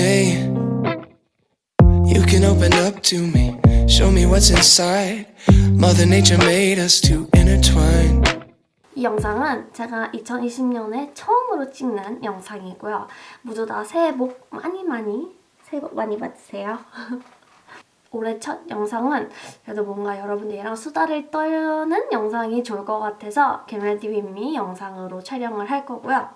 day you can open up to me, show me what's inside. Mother Nature made us to intertwine. 이 영상은 제가 2020년에 처음으로 찍는 영상이고요. 모두 다 새해 복 많이 많이 새해 복 많이 받으세요. 올해 첫 영상은 그래도 뭔가 여러분들이랑 수다를 떠는 영상이 좋을 것 같아서 개메디 윗미 영상으로 촬영을 할 거고요.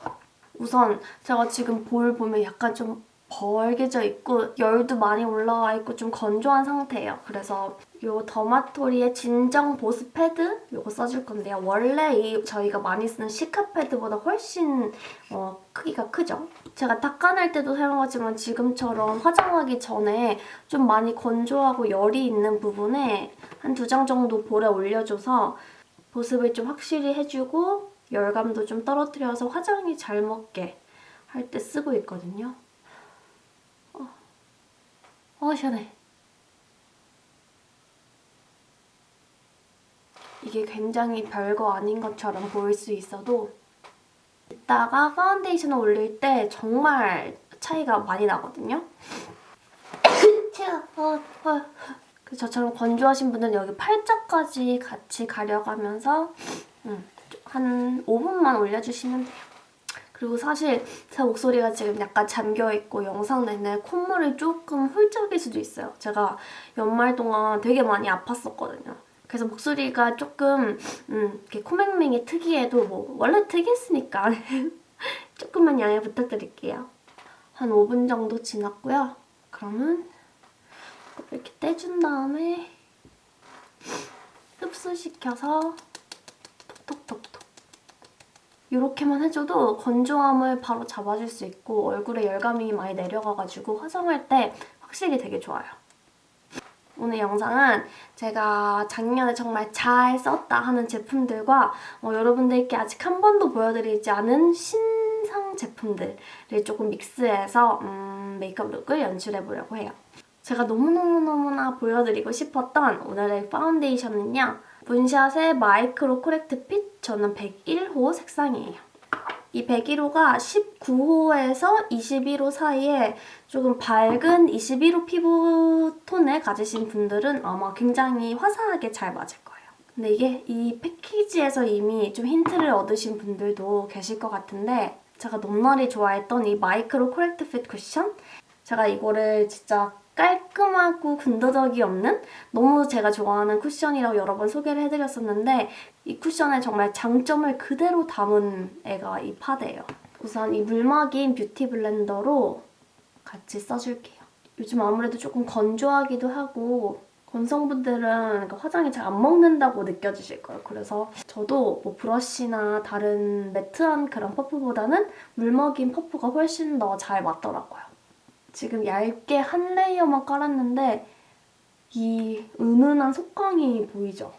우선 제가 지금 볼 보면 약간 좀 벌게져 있고 열도 많이 올라와 있고 좀 건조한 상태예요. 그래서 이 더마토리의 진정 보습 패드 이거 써줄 건데요. 원래 이 저희가 많이 쓰는 시카 패드보다 훨씬 어, 크기가 크죠? 제가 닦아낼 때도 사용하지만 지금처럼 화장하기 전에 좀 많이 건조하고 열이 있는 부분에 한 두 장 정도 볼에 올려줘서 보습을 좀 확실히 해주고 열감도 좀 떨어뜨려서 화장이 잘 먹게 할 때 쓰고 있거든요. 어, 어 시원해. 이게 굉장히 별거 아닌 것처럼 보일 수 있어도 이따가 파운데이션을 올릴 때 정말 차이가 많이 나거든요. 어, 어. 그 저처럼 건조하신 분들은 여기 팔자까지 같이 가려가면서 음, 한 5분만 올려주시면 돼요. 그리고 사실 제 목소리가 지금 약간 잠겨있고 영상 내내 콧물이 조금 훌쩍일 수도 있어요. 제가 연말 동안 되게 많이 아팠었거든요. 그래서 목소리가 조금 음, 이렇게 코맹맹이 특이해도 뭐 원래 특이했으니까 조금만 양해 부탁드릴게요. 한 5분 정도 지났고요. 그러면 이렇게 떼준 다음에 흡수시켜서 톡톡톡톡 이렇게만 해줘도 건조함을 바로 잡아줄 수 있고 얼굴에 열감이 많이 내려가가지고 화장할 때 확실히 되게 좋아요. 오늘 영상은 제가 작년에 정말 잘 썼다 하는 제품들과 어, 여러분들께 아직 한 번도 보여드리지 않은 신상 제품들을 조금 믹스해서 음, 메이크업 look을 연출해보려고 해요. 제가 너무너무너무나 보여드리고 싶었던 오늘의 파운데이션은요. 문샷의 Micro Correct Fit 저는 101호 색상이에요. 이 101호가 19호에서 21호 사이에 조금 밝은 21호 피부톤을 가지신 분들은 아마 굉장히 화사하게 잘 맞을 거예요. 근데 이게 이 패키지에서 이미 좀 힌트를 얻으신 분들도 계실 것 같은데 제가 넘날이 좋아했던 이 Micro Correct Fit 쿠션 제가 이거를 진짜 깔끔하고 군더더기 없는 너무 제가 좋아하는 쿠션이라고 여러 번 소개를 해드렸었는데 이 쿠션의 정말 장점을 그대로 담은 애가 이 파데예요. 우선 이 물막인 뷰티 블렌더로 같이 써줄게요. 요즘 아무래도 조금 건조하기도 하고 건성분들은 화장이 잘 안 먹는다고 느껴지실 거예요. 그래서 저도 뭐 브러쉬나 다른 매트한 그런 퍼프보다는 물먹인 퍼프가 훨씬 더 잘 맞더라고요. 지금 얇게 한 layer만 깔았는데 이 은은한 속광이 보이죠?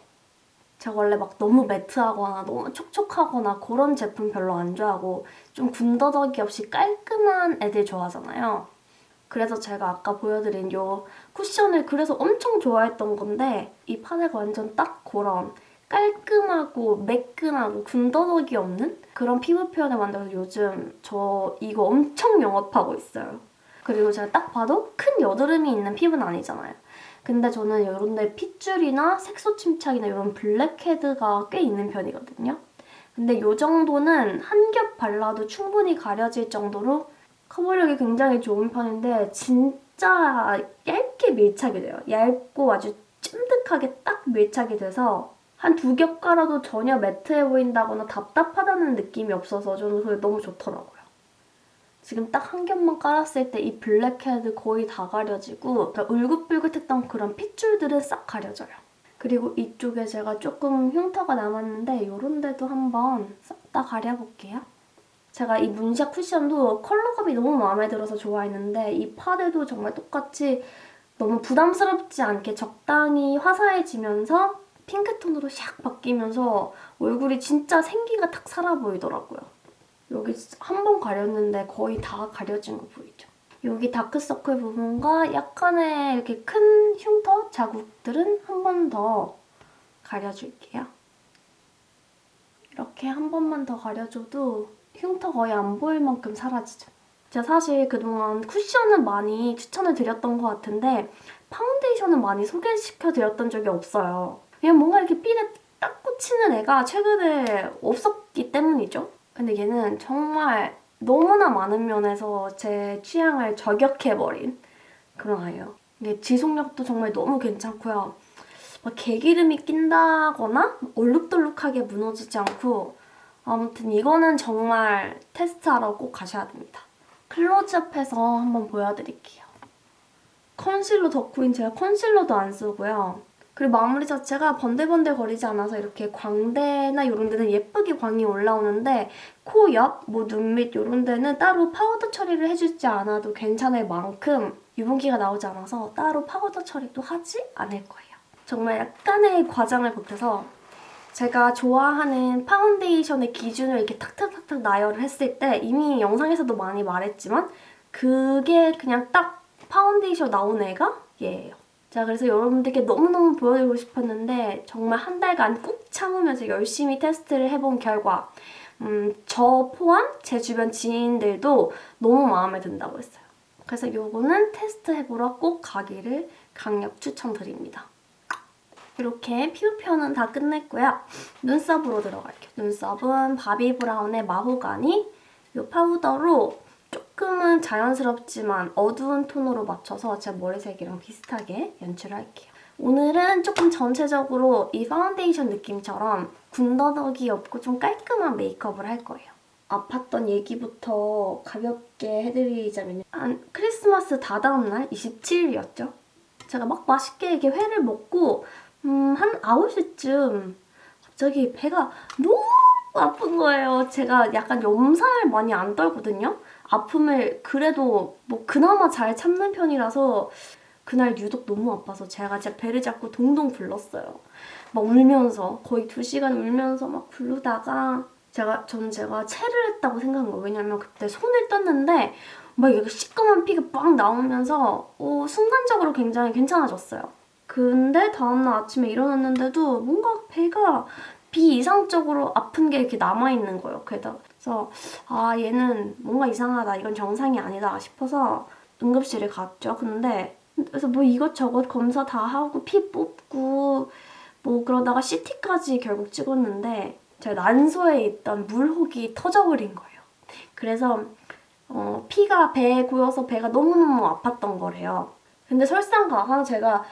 제가 원래 막 너무 매트하거나 너무 촉촉하거나 그런 제품 별로 안 좋아하고 좀 군더더기 없이 깔끔한 애들 좋아하잖아요. 그래서 제가 아까 보여드린 이 쿠션을 그래서 엄청 좋아했던 건데 이 파데가 완전 딱 그런 깔끔하고 매끈하고 군더더기 없는 그런 피부 표현을 만들어서 요즘 저 이거 엄청 영업하고 있어요. 그리고 제가 딱 봐도 큰 여드름이 있는 피부는 아니잖아요. 근데 저는 이런 데 핏줄이나 색소 침착이나 이런 블랙헤드가 꽤 있는 편이거든요. 근데 이 정도는 한 겹 발라도 충분히 가려질 정도로 커버력이 굉장히 좋은 편인데 진짜 얇게 밀착이 돼요. 얇고 아주 쫀득하게 딱 밀착이 돼서 한 두 겹 깔아도 전혀 매트해 보인다거나 답답하다는 느낌이 없어서 저는 그게 너무 좋더라고요. 지금 딱 한 겹만 깔았을 때 이 블랙헤드 거의 다 가려지고 그러니까 울긋불긋했던 그런 핏줄들은 싹 가려져요. 그리고 이쪽에 제가 조금 흉터가 남았는데 이런 데도 한번 싹 다 가려볼게요. 제가 이 문샷 쿠션도 컬러감이 너무 마음에 들어서 좋아했는데 이 파데도 정말 똑같이 너무 부담스럽지 않게 적당히 화사해지면서 핑크톤으로 샥 바뀌면서 얼굴이 진짜 생기가 탁 살아 보이더라고요. 여기 한 번 가렸는데 거의 다 가려진 거 보이죠? 여기 다크서클 부분과 약간의 이렇게 큰 흉터 자국들은 한 번 더 가려줄게요. 이렇게 한 번만 더 가려줘도 흉터 거의 안 보일 만큼 사라지죠. 제가 사실 그동안 쿠션은 많이 추천을 드렸던 것 같은데 파운데이션은 많이 소개시켜드렸던 적이 없어요. 그냥 뭔가 이렇게 삘에 딱 꽂히는 애가 최근에 없었기 때문이죠. 근데 얘는 정말 너무나 많은 면에서 제 취향을 저격해버린 그런 아이예요. 이게 지속력도 정말 너무 괜찮고요. 막 개기름이 낀다거나 얼룩덜룩하게 무너지지 않고 아무튼 이거는 정말 테스트하러 꼭 가셔야 됩니다. 클로즈업해서 한번 보여드릴게요. 컨실러 덕후인 제가 컨실러도 안 쓰고요. 그리고 마무리 자체가 번들번들 거리지 않아서 이렇게 광대나 이런 데는 예쁘게 광이 올라오는데 코 옆, 뭐 눈 밑 이런 데는 따로 파우더 처리를 해주지 않아도 괜찮을 만큼 유분기가 나오지 않아서 따로 파우더 처리도 하지 않을 거예요. 정말 약간의 과장을 보태서 제가 좋아하는 파운데이션의 기준을 이렇게 탁탁탁탁 나열을 했을 때 이미 영상에서도 많이 말했지만 그게 그냥 딱 파운데이션 나온 애가 얘예요. 자 그래서 여러분들께 너무너무 보여드리고 싶었는데 정말 한 달간 꾹 참으면서 열심히 테스트를 해본 결과 음, 저 포함 제 주변 지인들도 너무 마음에 든다고 했어요. 그래서 요거는 테스트해보러 꼭 가기를 강력 추천드립니다. 이렇게 피부 표현은 다 끝냈고요. 눈썹으로 들어갈게요. 눈썹은 바비 브라운의 마호가니 이 파우더로 조금은 자연스럽지만 어두운 톤으로 맞춰서 제 머리색이랑 비슷하게 연출을 할게요. 오늘은 조금 전체적으로 이 파운데이션 느낌처럼 군더더기 없고 좀 깔끔한 메이크업을 할 거예요. 아팠던 얘기부터 가볍게 해드리자면 한 크리스마스 다다음 날 27일이었죠. 제가 막 맛있게 이렇게 회를 먹고 음, 한 9시쯤 갑자기 배가 너무 아픈 거예요. 제가 약간 염살 많이 안 떨거든요. 아픔을 그래도 뭐 그나마 잘 참는 편이라서 그날 유독 너무 아파서 제가 제 배를 잡고 동동 굴렀어요. 막 울면서 거의 2시간 울면서 막 굴르다가 제가 전 제가 체를 했다고 생각한 거예요. 왜냐면 그때 손을 떴는데 막 이게 시꺼먼 피가 빡 나오면서 어, 순간적으로 굉장히 괜찮아졌어요. 근데 다음날 아침에 일어났는데도 뭔가 배가 비이상적으로 아픈 게 이렇게 남아있는 거예요. 그래서 아 얘는 뭔가 이상하다. 이건 정상이 아니다 싶어서 응급실에 갔죠. 근데 그래서 뭐 이것저것 검사 다 하고 피 뽑고 뭐 그러다가 CT까지 결국 찍었는데 제 난소에 있던 물혹이 터져버린 거예요. 그래서 어, 피가 배에 고여서 배가 너무너무 아팠던 거래요. 근데 설상가상 제가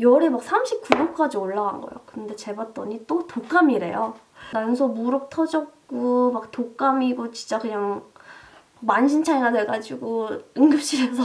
열이 막 39도까지 올라간 거예요. 근데 재봤더니 또 독감이래요. 난소 무릎 터졌고 막 독감이고 진짜 그냥 만신창이가 돼가지고 응급실에서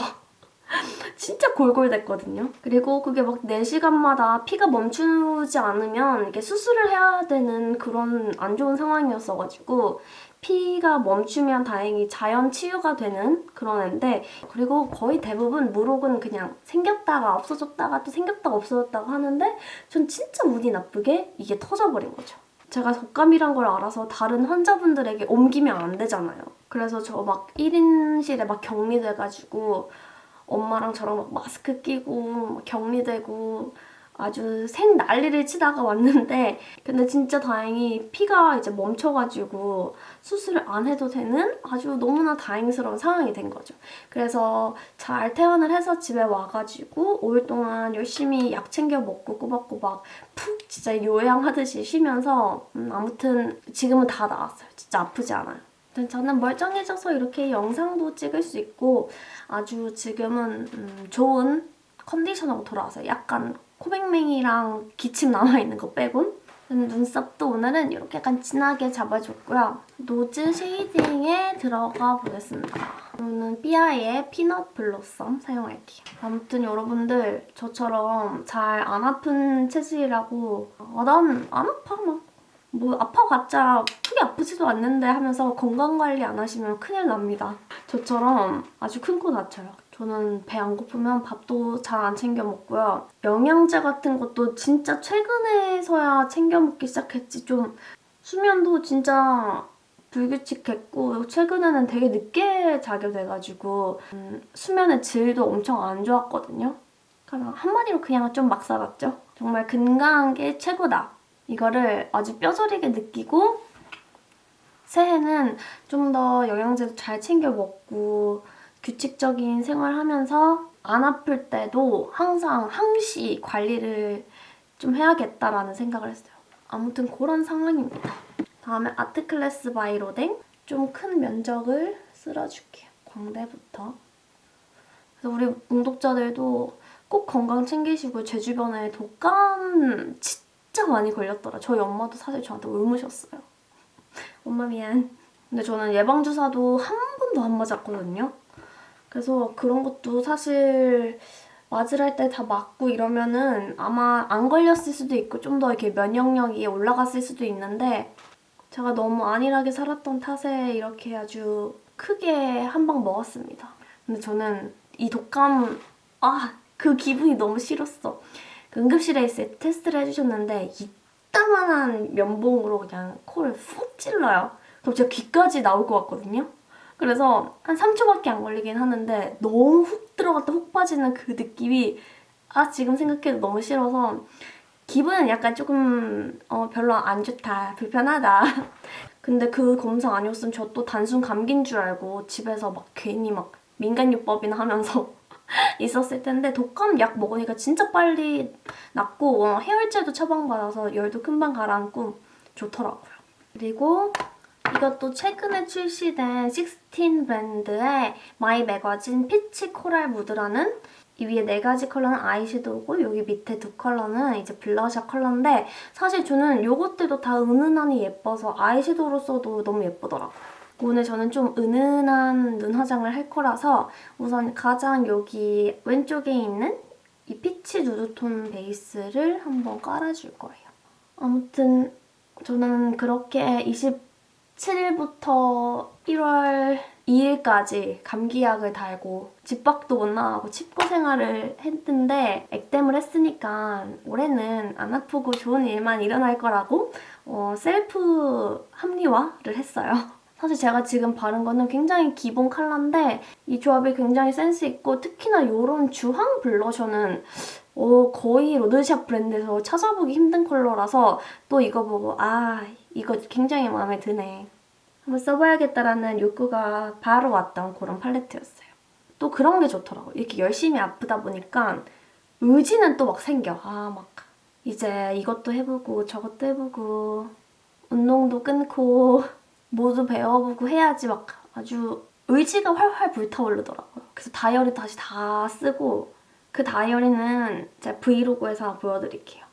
진짜 골골댔거든요. 그리고 그게 막 4시간마다 피가 멈추지 않으면 이렇게 수술을 해야 되는 그런 안 좋은 상황이었어가지고 피가 멈추면 다행히 자연 치유가 되는 그런 애인데 그리고 거의 대부분 무록은 그냥 생겼다가 없어졌다가 또 생겼다가 없어졌다가 하는데 전 진짜 운이 나쁘게 이게 터져버린 거죠. 제가 독감이란 걸 알아서 다른 환자분들에게 옮기면 안 되잖아요. 그래서 저 막 1인실에 막 격리돼가지고 엄마랑 저랑 막 마스크 끼고 격리되고 아주 생 난리를 치다가 왔는데 근데 진짜 다행히 피가 이제 멈춰가지고 수술을 안 해도 되는 아주 너무나 다행스러운 상황이 된 거죠. 그래서 잘 퇴원을 해서 집에 와가지고 5일 동안 열심히 약 챙겨 먹고 꼬박꼬박 푹 진짜 요양하듯이 쉬면서 음, 아무튼 지금은 다 나았어요. 진짜 아프지 않아요. 저는 멀쩡해져서 이렇게 영상도 찍을 수 있고 아주 지금은 음, 좋은 컨디션으로 돌아와서 약간 코백맹이랑 기침 남아있는 거 빼곤 눈썹도 오늘은 이렇게 약간 진하게 잡아줬고요. nose shading에 들어가 보겠습니다. 오늘은 삐아의 Peanut Blossom 사용할게요. 아무튼 여러분들 저처럼 잘 안 아픈 체질이라고 아, 난 안 아파 막. 뭐 아파봤자 크게 아프지도 않는데 하면서 건강관리 안 하시면 큰일 납니다. 저처럼 아주 큰 코 다쳐요. 저는 배 안 고프면 밥도 잘 안 챙겨 먹고요. 영양제 같은 것도 진짜 최근에서야 챙겨 먹기 시작했지. 좀 수면도 진짜 불규칙했고 최근에는 되게 늦게 자게 돼가지고 음, 수면의 질도 엄청 안 좋았거든요. 그냥 한마디로 그냥 좀 막 살았죠. 정말 건강한 게 최고다. 이거를 아주 뼈저리게 느끼고 새해는 좀 더 영양제도 잘 챙겨 먹고 규칙적인 생활하면서 안 아플 때도 항상 항시 관리를 좀 해야겠다라는 생각을 했어요. 아무튼 그런 상황입니다. 다음에 Art Class by Rodin 좀 큰 면적을 쓸어줄게요. 광대부터. 그래서 우리 웅독자들도 꼭 건강 챙기시고 제 주변에 독감 진짜 많이 걸렸더라. 저희 엄마도 사실 저한테 옮으셨어요. 엄마 미안. 근데 저는 예방주사도 한 번도 안 맞았거든요. 그래서 그런 것도 사실 맞으랄 때다 맞고 이러면은 아마 안 걸렸을 수도 있고 좀 더 이렇게 면역력이 올라갔을 수도 있는데 제가 너무 안일하게 살았던 탓에 이렇게 아주 크게 한 방 먹었습니다. 근데 저는 이 독감 아 그 기분이 너무 싫었어. 그 응급실에 있을 때 테스트를 해주셨는데 이따만한 면봉으로 그냥 코를 푹 찔러요. 그럼 제가 귀까지 나올 것 같거든요. 그래서 한 3초밖에 안 걸리긴 하는데 너무 훅 들어갔다 훅 빠지는 그 느낌이 아 지금 생각해도 너무 싫어서 기분은 약간 조금 어, 별로 안 좋다 불편하다 근데 그 검사 아니었으면 저 또 단순 감기인 줄 알고 집에서 막 괜히 막 민간요법이나 하면서 있었을 텐데 독감 약 먹으니까 진짜 빨리 낫고 어, 해열제도 처방받아서 열도 금방 가라앉고 좋더라고요. 그리고 이것도 최근에 출시된 16 브랜드의 My Magazine Peach Coral Mood라는 이 위에 네 가지 컬러는 아이섀도우고 여기 밑에 두 컬러는 이제 블러셔 컬러인데 사실 저는 요것들도 다 은은하니 예뻐서 아이섀도우로 써도 너무 예쁘더라고요. 오늘 저는 좀 은은한 눈 화장을 할 거라서 우선 가장 여기 왼쪽에 있는 이 peach 누드톤 베이스를 한번 깔아줄 거예요. 아무튼 저는 그렇게 27일부터 1월 2일까지 감기약을 달고 집 밖도 못 나가고 칩고 생활을 했는데 액땜을 했으니까 올해는 안 아프고 좋은 일만 일어날 거라고 어, 셀프 합리화를 했어요. 사실 제가 지금 바른 거는 굉장히 기본 컬러인데 이 조합이 굉장히 센스 있고 특히나 이런 주황 블러셔는 어, 거의 로드샵 브랜드에서 찾아보기 힘든 컬러라서 또 이거 보고 아 이거 굉장히 마음에 드네. 한번 써봐야겠다라는 욕구가 바로 왔던 그런 팔레트였어요. 또 그런 게 좋더라고요. 이렇게 열심히 아프다 보니까 의지는 또 막 생겨. 아 막 이제 이것도 해보고 저것도 해보고 운동도 끊고 모두 배워보고 해야지 막 아주 의지가 활활 불타오르더라고요. 그래서 다이어리 다시 다 쓰고 그 다이어리는 제가 브이로그에서 보여드릴게요.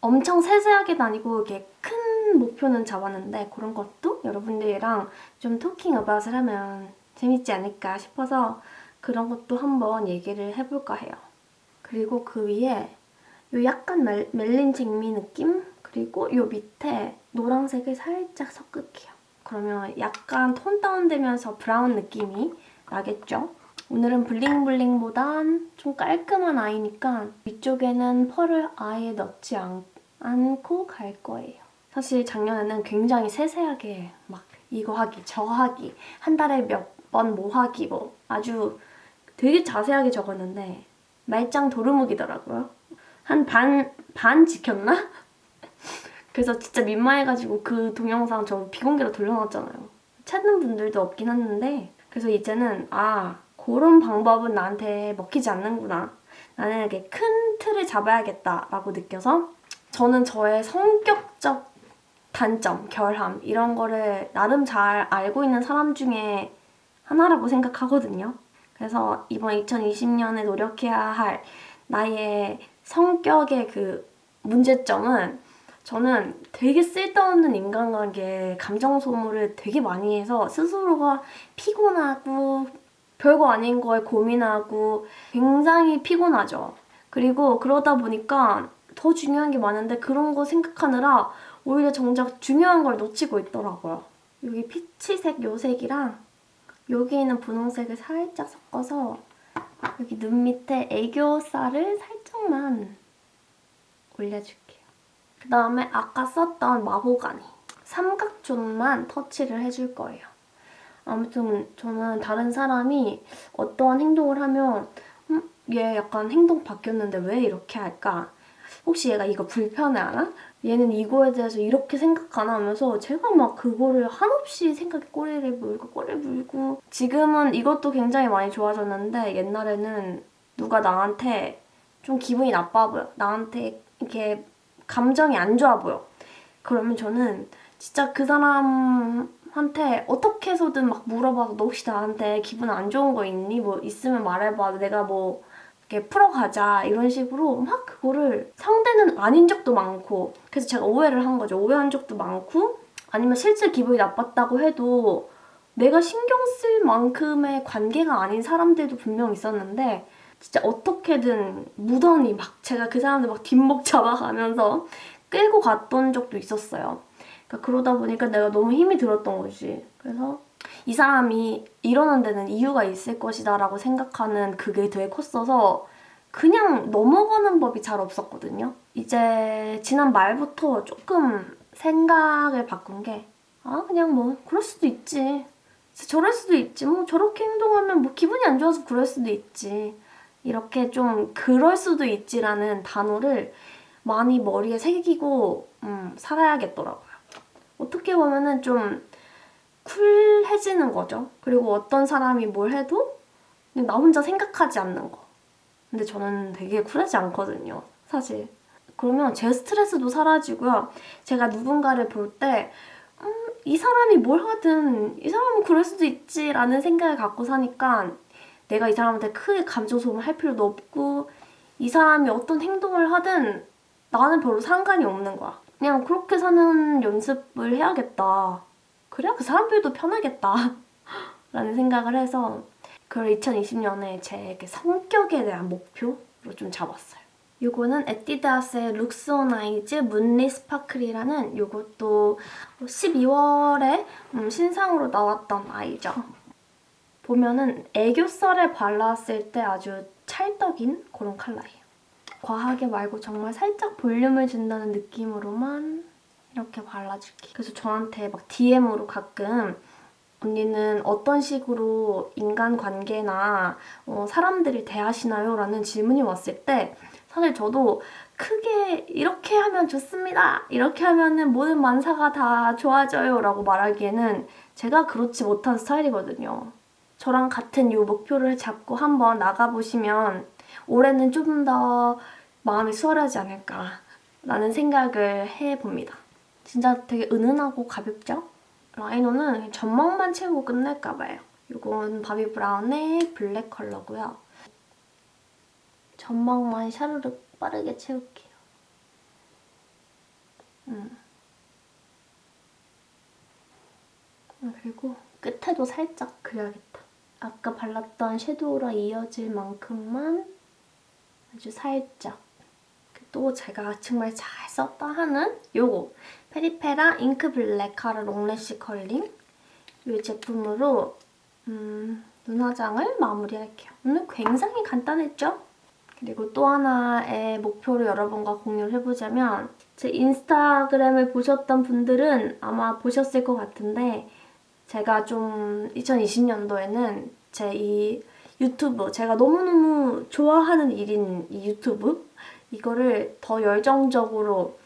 엄청 세세하게 다니고 이렇게 큰 목표는 잡았는데 그런 것도 여러분들이랑 좀 토킹 어바웃을 하면 재밌지 않을까 싶어서 그런 것도 한번 얘기를 해볼까 해요. 그리고 그 위에 요 약간 멜, 멜린 쟁미 느낌? 그리고 요 밑에 노란색을 살짝 섞을게요. 그러면 약간 톤 다운되면서 브라운 느낌이 나겠죠? 오늘은 블링블링보단 좀 깔끔한 아이니까 위쪽에는 펄을 아예 넣지 않, 않고 갈 거예요. 사실 작년에는 굉장히 세세하게 막 이거 하기, 저 하기, 한 달에 몇 번 뭐 하기 뭐 아주 되게 자세하게 적었는데 말짱 도루묵이더라고요. 한 반, 반 지켰나? 그래서 진짜 민망해가지고 그 동영상 저 비공개로 돌려놨잖아요. 찾는 분들도 없긴 했는데 그래서 이제는 아 그런 방법은 나한테 먹히지 않는구나. 나는 이렇게 큰 틀을 잡아야겠다 라고 느껴서 저는 저의 성격적 단점, 결함 이런 거를 나름 잘 알고 있는 사람 중에 하나라고 생각하거든요. 그래서 이번 2020년에 노력해야 할 나의 성격의 그 문제점은 저는 되게 쓸데없는 인간관계 감정 소모를 되게 많이 해서 스스로가 피곤하고 별거 아닌 거에 고민하고 굉장히 피곤하죠. 그리고 그러다 보니까 더 중요한 게 많은데 그런 거 생각하느라 오히려 정작 중요한 걸 놓치고 있더라고요. 여기 피치색 요 색이랑 여기 있는 분홍색을 살짝 섞어서 여기 눈 밑에 애교살을 살짝만 올려줄게요. 그 다음에 아까 썼던 마호가니 삼각존만 터치를 해줄 거예요. 아무튼 저는 다른 사람이 어떠한 행동을 하면 음, 얘 약간 행동 바뀌었는데 왜 이렇게 할까? 혹시 얘가 이거 불편해하나? 얘는 이거에 대해서 이렇게 생각하나 하면서 제가 막 그거를 한없이 생각에 꼬리를 물고 꼬리를 물고 지금은 이것도 굉장히 많이 좋아졌는데 옛날에는 누가 나한테 좀 기분이 나빠 보여 나한테 이렇게 감정이 안 좋아 보여. 그러면 저는 진짜 그 사람한테 어떻게 해서든 막 물어봐서 너 혹시 나한테 기분 안 좋은 거 있니? 뭐 있으면 말해봐. 내가 뭐 이렇게 풀어가자. 이런 식으로 막 그거를 상대는 아닌 적도 많고 그래서 제가 오해를 한 거죠. 오해한 적도 많고 아니면 실제 기분이 나빴다고 해도 내가 신경 쓸 만큼의 관계가 아닌 사람들도 분명 있었는데 진짜 어떻게든 무던히 막 제가 그 사람들 막 뒷목 잡아가면서 끌고 갔던 적도 있었어요. 그러니까 그러다 보니까 내가 너무 힘이 들었던 거지. 그래서 이 사람이 이러는 데는 이유가 있을 것이다 라고 생각하는 그게 되게 컸어서 그냥 넘어가는 법이 잘 없었거든요. 이제 지난 말부터 조금 생각을 바꾼 게 아, 그냥 뭐 그럴 수도 있지. 저럴 수도 있지. 뭐 저렇게 행동하면 뭐 기분이 안 좋아서 그럴 수도 있지. 이렇게 좀 그럴 수도 있지라는 단어를 많이 머리에 새기고 음, 살아야겠더라고요. 어떻게 보면은 좀 쿨해지는 거죠. 그리고 어떤 사람이 뭘 해도 나 혼자 생각하지 않는 거. 근데 저는 되게 쿨하지 않거든요. 사실. 그러면 제 스트레스도 사라지고요. 제가 누군가를 볼때 음, 이 사람이 뭘 하든 이 사람은 그럴 수도 있지라는 생각을 갖고 사니까 내가 이 사람한테 크게 감정 소모를 할 필요도 없고 이 사람이 어떤 행동을 하든 나는 별로 상관이 없는 거야. 그냥 그렇게 사는 연습을 해야겠다. 그래야 그 사람들도 편하겠다. 라는 생각을 해서 그걸 2020년에 제 성격에 대한 목표로 좀 잡았어요. 요거는 에뛰드하우스의 Look at My Eyes Moonlit Sparkle이라는 요것도 12월에 음, 신상으로 나왔던 아이죠. 보면은 애교살에 발랐을 때 아주 찰떡인 그런 컬러예요. 과하게 말고 정말 살짝 볼륨을 준다는 느낌으로만 이렇게 발라줄게. 그래서 저한테 막 DM으로 가끔 언니는 어떤 식으로 인간관계나 어, 사람들이 대하시나요? 라는 질문이 왔을 때 사실 저도 크게 이렇게 하면 좋습니다. 이렇게 하면 모든 만사가 다 좋아져요. 라고 말하기에는 제가 그렇지 못한 스타일이거든요. 저랑 같은 이 목표를 잡고 한번 나가보시면 올해는 좀 더 마음이 수월하지 않을까 라는 생각을 해봅니다. 진짜 되게 은은하고 가볍죠? 라이너는 점막만 채우고 끝낼까 봐요. 이건 바비 브라운의 블랙 컬러고요. 점막만 샤르륵 빠르게 채울게요. 음. 그리고 끝에도 살짝 그려야겠다. 아까 발랐던 섀도우랑 이어질 만큼만 아주 살짝 또 제가 정말 잘 썼다 하는 요거 페리페라 Ink Black Cara Long Lash Curling 이 제품으로 음, 눈화장을 마무리할게요. 오늘 굉장히 간단했죠? 그리고 또 하나의 목표를 여러분과 공유를 해보자면 제 인스타그램을 보셨던 분들은 아마 보셨을 것 같은데 제가 좀 2020년도에는 제 이 유튜브 제가 너무너무 좋아하는 일인 이 유튜브 이거를 더 열정적으로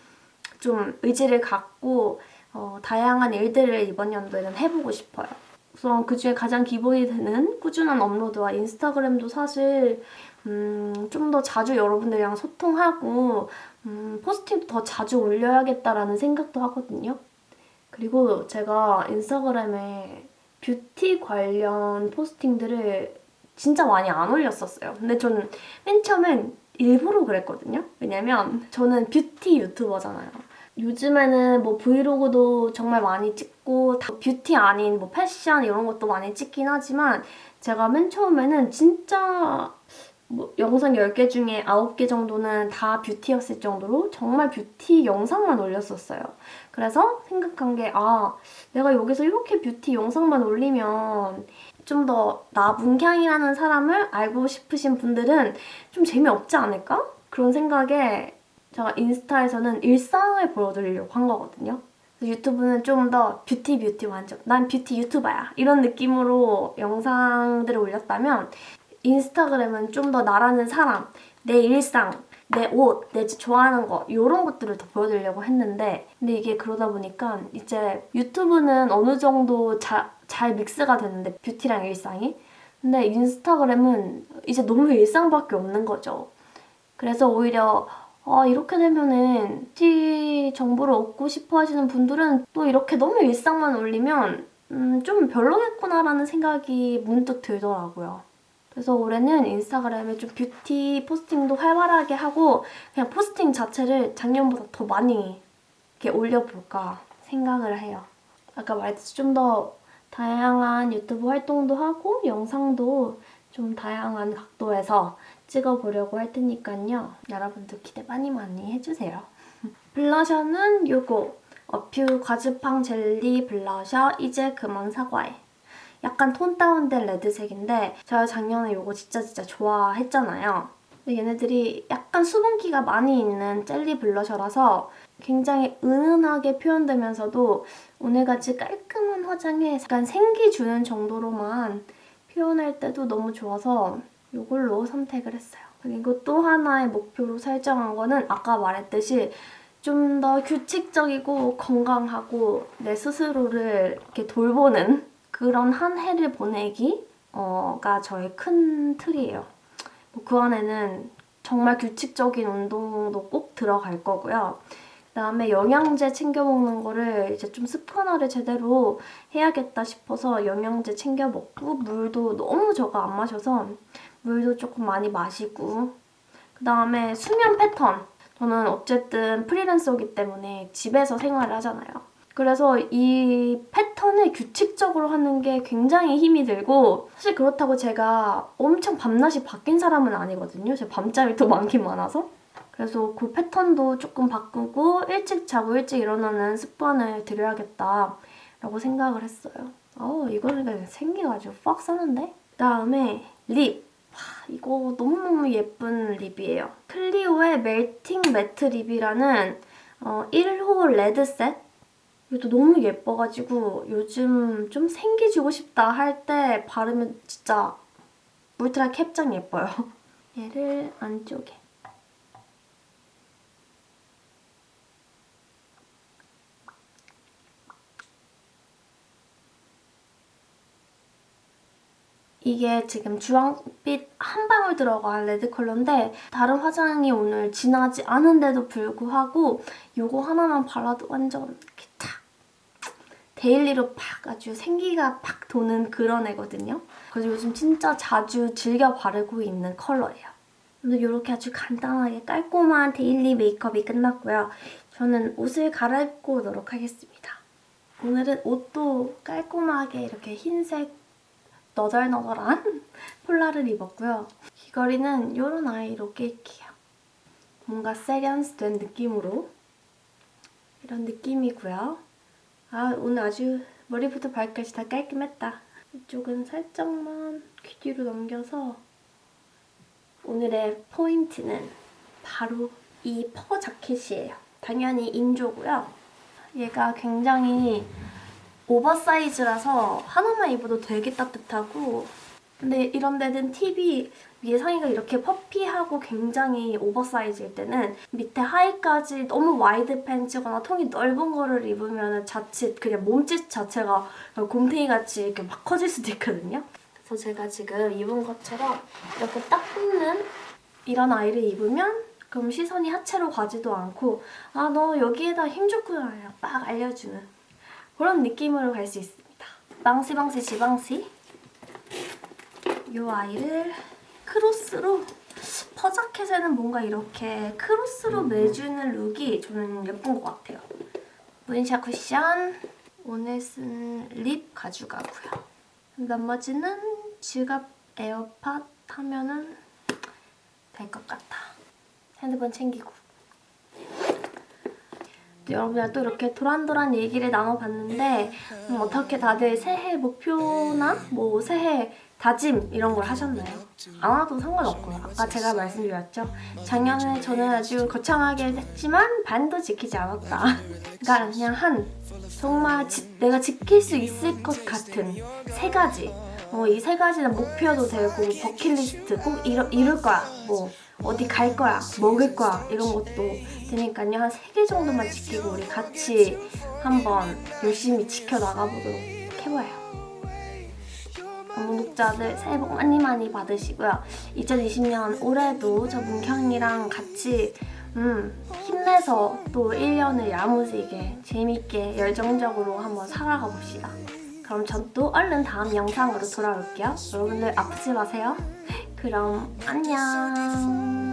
좀 의지를 갖고 어, 다양한 일들을 이번 연도에는 해보고 싶어요. 우선 그중에 가장 기본이 되는 꾸준한 업로드와 인스타그램도 사실 음, 좀 더 자주 여러분들이랑 소통하고 음, 포스팅도 더 자주 올려야겠다라는 생각도 하거든요. 그리고 제가 인스타그램에 뷰티 관련 포스팅들을 진짜 많이 안 올렸었어요. 근데 저는 맨 처음엔 일부러 그랬거든요. 왜냐면 저는 뷰티 유튜버잖아요. 요즘에는 뭐 브이로그도 정말 많이 찍고 뷰티 아닌 뭐 패션 이런 것도 많이 찍긴 하지만 제가 맨 처음에는 진짜 뭐 영상 10개 중에 9개 정도는 다 뷰티였을 정도로 정말 뷰티 영상만 올렸었어요. 그래서 생각한 게 아, 내가 여기서 이렇게 뷰티 영상만 올리면 좀 더 나 문향이라는 사람을 알고 싶으신 분들은 좀 재미없지 않을까? 그런 생각에 제가 인스타에서는 일상을 보여드리려고 한 거거든요. 유튜브는 좀 더 뷰티 뷰티 완전 난 뷰티 유튜버야 이런 느낌으로 영상들을 올렸다면 인스타그램은 좀 더 나라는 사람, 내 일상 내 옷, 내 좋아하는 거 이런 것들을 더 보여드리려고 했는데 근데 이게 그러다 보니까 이제 유튜브는 어느 정도 자, 잘 믹스가 되는데 뷰티랑 일상이 근데 인스타그램은 이제 너무 일상밖에 없는 거죠. 그래서 오히려 아, 이렇게 되면은 뷰티 정보를 얻고 싶어 하시는 분들은 또 이렇게 너무 일상만 올리면 음, 좀 별로겠구나라는 생각이 문득 들더라고요. 그래서 올해는 인스타그램에 좀 뷰티 포스팅도 활발하게 하고 그냥 포스팅 자체를 작년보다 더 많이 이렇게 올려볼까 생각을 해요. 아까 말했듯이 좀 더 다양한 유튜브 활동도 하고 영상도 좀 다양한 각도에서 찍어보려고 할 테니까요. 여러분도 기대 많이 많이 해주세요. 블러셔는 이거 어퓨 과즙팡 젤리 블러셔 이제 그만 사과해. 약간 톤 다운된 레드색인데 제가 작년에 이거 진짜 진짜 좋아했잖아요. 근데 얘네들이 약간 수분기가 많이 있는 젤리 블러셔라서 굉장히 은은하게 표현되면서도 오늘같이 깔끔한 화장에 약간 생기 주는 정도로만 표현할 때도 너무 좋아서 이걸로 선택을 했어요. 그리고 또 하나의 목표로 설정한 거는 아까 말했듯이 좀 더 규칙적이고 건강하고 내 스스로를 이렇게 돌보는 그런 한 해를 보내기가 저의 큰 틀이에요. 뭐그 안에는 정말 규칙적인 운동도 꼭 들어갈 거고요. 그다음에 영양제 챙겨 먹는 거를 이제 좀 습관화를 제대로 해야겠다 싶어서 영양제 챙겨 먹고 물도 너무 저가 안 마셔서 물도 조금 많이 마시고 그다음에 수면 패턴 저는 어쨌든 프리랜서이기 때문에 집에서 생활을 하잖아요. 그래서 이 패턴을 규칙적으로 하는 게 굉장히 힘이 들고 사실 그렇다고 제가 엄청 밤낮이 바뀐 사람은 아니거든요. 제가 밤잠이 더 많긴 많아서. 그래서 그 패턴도 조금 바꾸고 일찍 자고 일찍 일어나는 습관을 들여야겠다 라고 생각을 했어요. 어 이거는 생기가지고 빡 사는데? 그다음에 립. 와, 이거 너무너무 예쁜 립이에요. 클리오의 Melting Matte Lip이라는 어, 1호 Red Set 이것도 너무 예뻐가지고 요즘 좀 생기주고 싶다 할 때 바르면 진짜 울트라 캡장 예뻐요. 얘를 안쪽에 이게 지금 주황빛 한 방울 들어간 레드 컬러인데 다른 화장이 오늘 진하지 않은데도 불구하고 이거 하나만 발라도 완전 daily로 팍 아주 생기가 팍 도는 그런 애거든요. 그래서 요즘 진짜 자주 즐겨 바르고 있는 컬러예요. 오늘 이렇게 아주 간단하게 깔끔한 daily 메이크업이 끝났고요. 저는 옷을 갈아입고 오도록 하겠습니다. 오늘은 옷도 깔끔하게 이렇게 흰색 너덜너덜한 폴라를 입었고요. 귀걸이는 이런 아이로 낄게요. 뭔가 세련스 된 느낌으로 이런 느낌이고요. 아 오늘 아주 머리부터 발끝이 다 깔끔했다. 이쪽은 살짝만 귀 뒤로 넘겨서 오늘의 포인트는 바로 이 fur 자켓이에요. 당연히 인조고요. 얘가 굉장히 oversize라서 하나만 입어도 되게 따뜻하고 근데 이런 데는 팁이 위에 상의가 이렇게 puffy하고 굉장히 oversize일 때는 밑에 하의까지 너무 wide 팬츠거나 통이 넓은 거를 입으면 자칫 그냥 몸집 자체가 곰탱이같이 이렇게 막 커질 수도 있거든요. 그래서 제가 지금 입은 것처럼 이렇게 딱 붙는 이런 아이를 입으면 그럼 시선이 하체로 가지도 않고 아 너 여기에다 힘 줬구나 빡 알려주는 그런 느낌으로 갈 수 있습니다. 방시방시 지방시 이 아이를 크로스로 퍼자켓에는 뭔가 이렇게 크로스로 매주는 룩이 저는 예쁜 것 같아요. 문샷 쿠션 오늘 쓴 lip 가져가고요. 나머지는 지갑 에어팟 하면은 될 것 같아. 핸드폰 챙기고. 여러분이랑 또 이렇게 도란도란 얘기를 나눠봤는데 음, 어떻게 다들 새해 목표나 뭐 새해 다짐 이런 걸 하셨나요? 안 와도 상관없고요. 아까 제가 말씀드렸죠. 작년에 저는 아주 거창하게 했지만 반도 지키지 않았다. 그러니까 그냥 한 정말 지, 내가 지킬 수 있을 것 같은 세 가지 어, 이 세 가지는 목표도 되고 버킷리스트 꼭 이루, 이룰 거야. 뭐 어디 갈 거야, 먹을 거야 이런 것도 되니까요. 한 3개 정도만 지키고 우리 같이 한번 열심히 지켜나가보도록. 구독자들 새해 복 많이 많이 받으시고요. 2020년 올해도 저 문경이랑 같이 음, 힘내서 또 1년을 야무지게 재밌게 열정적으로 한번 살아가 봅시다. 그럼 전 또 얼른 다음 영상으로 돌아올게요. 여러분들 아프지 마세요. 그럼 안녕.